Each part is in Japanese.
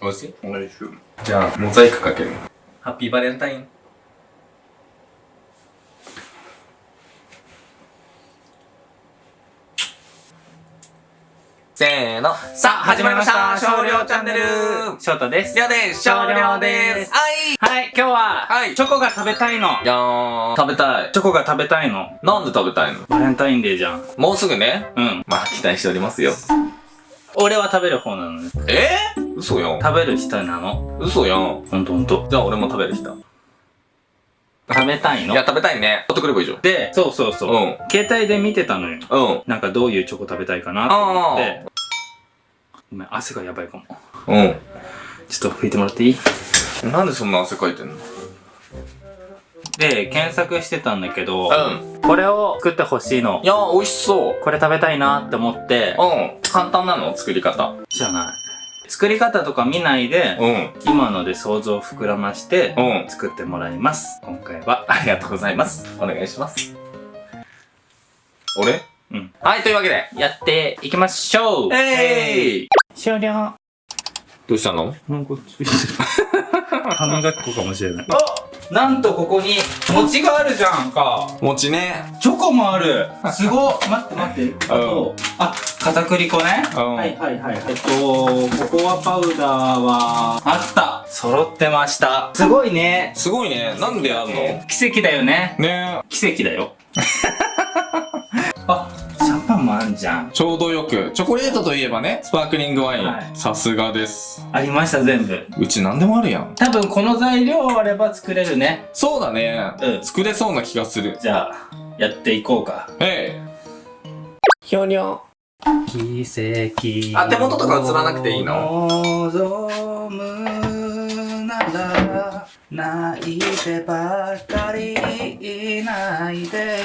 美味しい美味しい。じゃあ、モザイクかける。ハッピーバレンタイン。せーの。さあ、始まりました少量チャンネル翔太です。りょうです少量ですはいはい、今日は、はいチョコが食べたいの。いやー、食べたい。チョコが食べたいの。なんで食べたいの？バレンタインデーじゃん。もうすぐね。うん。まあ、期待しておりますよ。俺は食べる方なのね。えー、嘘やん。食べる人なの？嘘やん。ほんとほんと。じゃあ俺も食べる人。食べたいの？いや、。食べたいね。取ってくればいいじゃん。で、そうそうそう。うん携帯で見てたのよ。うん。なんかどういうチョコ食べたいかなと思って。ごめん、汗がやばいかも。うちょっと拭いてもらっていい？ん。なんでそんな汗かいてんの？で、検索してたんだけど、うん。これを作ってほしいのい。やー、美味しそう。これ食べたいなって思って、うん。簡単なの？作り方。じゃない。作り方とか見ないで、うん。今ので想像を膨らまして、うん。作ってもらいます。今回は。ありがとうございます。お願いします。俺？うん。はい、というわけで。やっていきましょうえい終了どうしたの？なんかついてる。歯磨き粉かもしれない。あなんとここに餅があるじゃんか。餅ね。チョコもある。すごっ。待って待って。あと、あ、片栗粉ね。うんはいはいはい。えっと、ココアパウダーは、あった。揃ってました。すごいね。すごいね。なんでやんの？奇跡だよね。ね奇跡だよ。もあんじゃん。ちょうどよく。チョコレートといえばね、スパークリングワイン。はいさすがです。ありました、全部。うち何でもあるやん。多分この材料あれば作れるね。そうだね。うん作れそうな気がする。じゃあ、やっていこうか。えい。ひょにょ。奇跡あ手元とか映らなくていいの望むな泣いてばかりいないで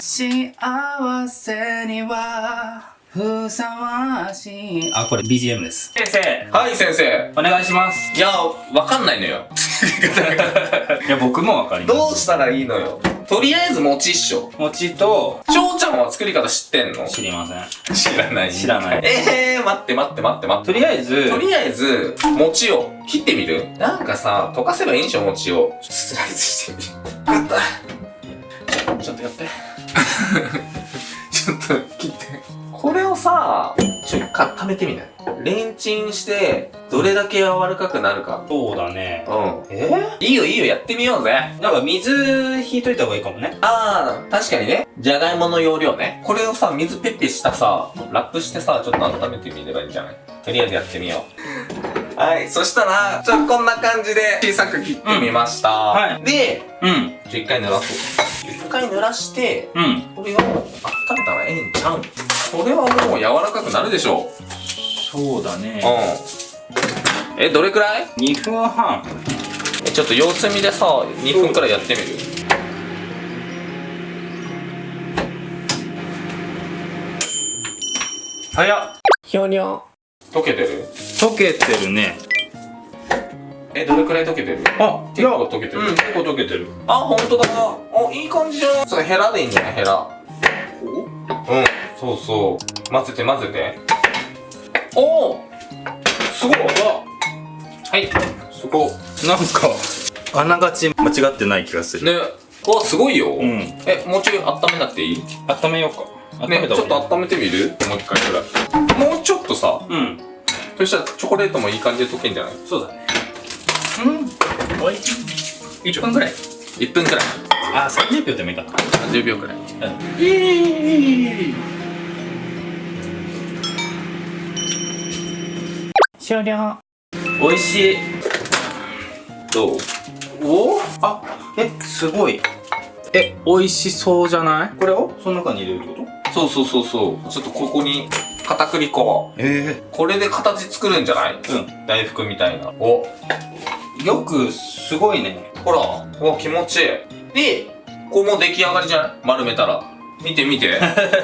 幸せにはふさわしいあこれ BGM です先生はい、先生。お願いしますいや、わかんないのよ。いや僕もわかりますどうしたらいいのよ。とりあえず餅っしょ。餅と翔ちゃんは作り方知ってんの？知りません知らない。知らないええー、待って待って待って待って。とりあえずとりあえず、餅を切ってみる？なんかさ、溶かせばいいんでしょ、餅を。ちょっとスライスしてみる。わかった。ちょっとやって。ちょっと切って。これをさ、ちょ、か、食べてみない？レンチンして、どれだけ柔らかくなるか。そうだねうん。え？いいよいいよ、やってみようぜ。なんか水引いといた方がいいかもねあー、確かにね。じゃがいもの容量ね。これをさ、水ペッペしたさ、ラップしてさ、ちょっと温めてみればいいんじゃない？とりあえずやってみよう。はい、そしたら、ちょっとこんな感じで小さく切ってみました。んはいで、うんちょ一回濡らそう。一回濡らして、うんこれを温めたらええんちゃうん？これはもう柔らかくなるでしょそうだねう。うん。え、どれくらい？2分半え、ちょっと様子見でさ、2分くらいやってみる？早っひょにょ。溶けてる？溶けてるねえ、どれくらい溶けてる？あ結構溶けてるうん結構溶けてるあ、ほんとだ。あ、いい感じじゃん。それヘラでいいんじゃないヘラ。うん。そうそう。混ぜて混ぜて。おおすごいはい。すごい。なんかあながち間違ってない気がするね。わ、すごいよ。うんえ、もうちょい温めなくていい？温めようか温ね、ちょっと温めてみる？もう一回くらい。もうちょっとさ、うんそしたらチョコレートもいい感じで溶けんじゃない？そうだねうんおいしい1分ぐらい ?1 分くらい。あ30秒でもいいかな30秒くらい。うんいい終了おいしいどう？お？あえすごいえ美味しそうじゃない？これを？その中に入れるってこと？そうそうそうそう。ちょっとここに片栗粉。えこれで形作るんじゃない？うん大福みたいな。お、よくすごいねほら。お、気持ちいい。で、これもう出来上がりじゃない？丸めたら。見て見て。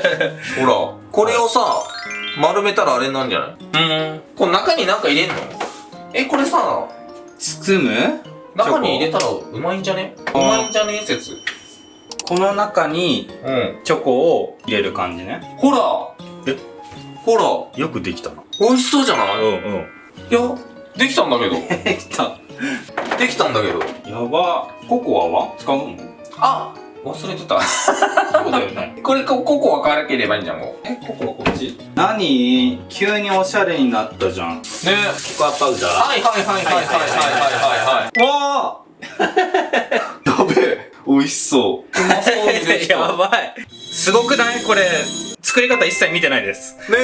ほら。これをさ、丸めたらあれなんじゃない？うん。この中になんか入れんの？え、これさ、包む？中に入れたらうまいんじゃね？うまいんじゃね？説。この中にうん。チョコを入れる感じね。ほら。え？ほら。よくできたな。美味しそうじゃない？うんうん。いや、できたんだけど。できた。できたんだけど。やば。ココアは？使うの？あ忘れてた。そうだよね。これコココア辛ければいいんじゃんもうえココアこっち？何？急におしゃれになったじゃん。ね。ココアパウダー。はいはいはいはいはいはいはいはいわやべえ美味しそう。うまそうにできた やばい。すごくない？これ作り方一切見てないです。ね。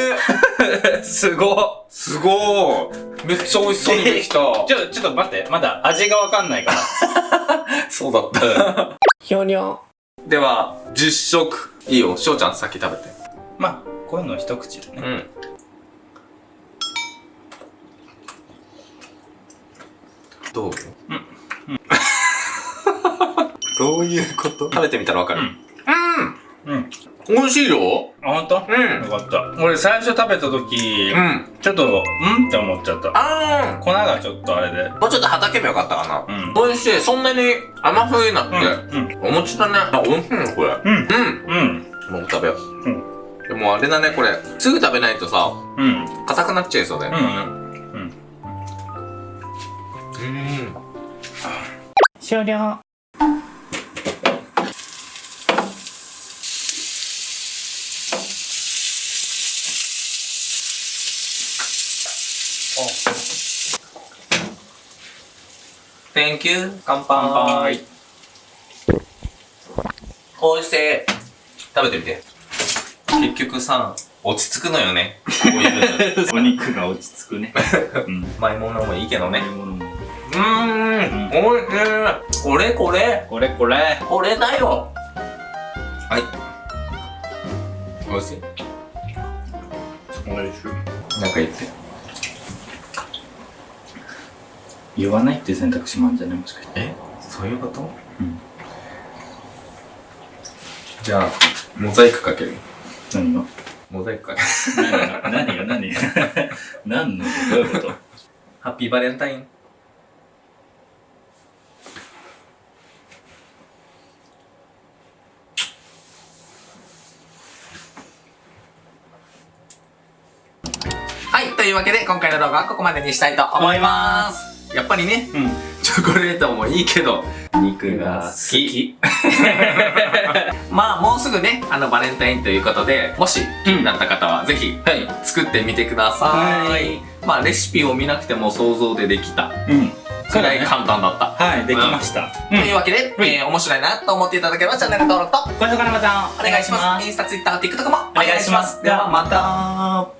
すご。すごい。めっちゃ美味しそうにできた。ちょちょっと待って。まだ味がわかんないから。そうだった。ひょにょでは10食いいよ。しょうちゃん先食べて。まあこういうの一口でね。うん。どう？うん。どういうこと？食べてみたらわかる。うん。うん。うん。美味しいよ。あ本当？うん。よかった。俺最初食べた時うん。ちょっとんって思っちゃった。あ粉がちょっとあれで。もうちょっとはたけばよかったかな。うん。美味しい。そんなに甘すぎなくてうんお餅だね。あ美味しいねこれ。うん。うん。うん。もう食べよう。うん。でもあれだねこれ。すぐ食べないとさうん。硬くなっちゃいそうだよ。うん。うん。うん。終了「Thank you. 乾乾杯。杯」おいしい食べてみて。結局さ落ち着くのよね。こういうの。お肉が落ち着くね。うん。甘いものもいいけどねうーん。おいしい。これこれこれ。これこれだよ。はい。おいしい。おいしい。なんか言って言わないっていう選択肢もあるんじゃない？もしかして。え？そういうこと？うん。じゃあモザイクかける。何が？モザイクかける。何が？何が？何が？何の？どういうこと？ハッピーバレンタイン。はい、というわけで今回の動画はここまでにしたいと思います。やっぱりね、うん。チョコレートもいいけど、肉が好き。まあもうすぐね、あのバレンタインということで、もし気になった方はぜひはい。作ってみてください。はい。まあレシピを見なくても想像でできた。うん。くらい簡単だった。はいできました。というわけで、うんえー面白いなと思っていただければチャンネル登録と高評価のボタンお願いします。インスタ、ツイッター、TikTok もお願いします。ではまた。た